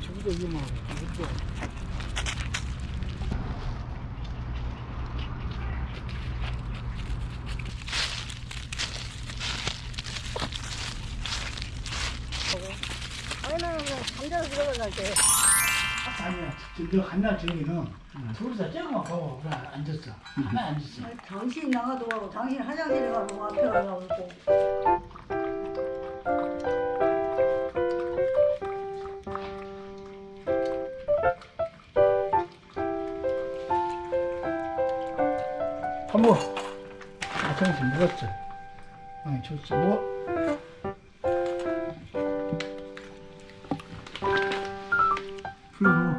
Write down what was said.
이거 이거 뭐 이것도 잠자서 들어갈 때 아니야. 너 한날 저기는 둘이서 쬐고만 보고 그래 앉았어. 하나 앉았어. 당신 나가도 가고 당신 화장실에 가고 앞에 가고 한번. 아까부터 물었죠 많이 줬죠 뭐 그리고